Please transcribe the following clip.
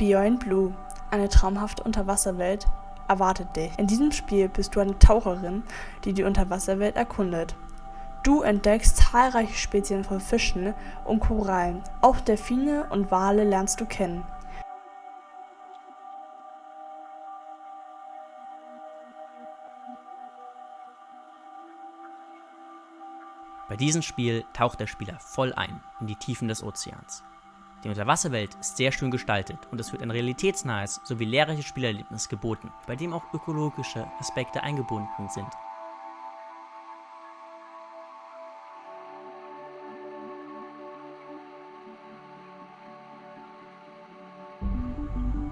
Beyond Blue, eine traumhafte Unterwasserwelt, erwartet dich. In diesem Spiel bist du eine Taucherin, die die Unterwasserwelt erkundet. Du entdeckst zahlreiche Spezien von Fischen und Korallen. Auch Delfine und Wale lernst du kennen. Bei diesem Spiel taucht der Spieler voll ein in die Tiefen des Ozeans. Die Unterwasserwelt ist sehr schön gestaltet und es wird ein realitätsnahes sowie lehrreiches Spielerlebnis geboten, bei dem auch ökologische Aspekte eingebunden sind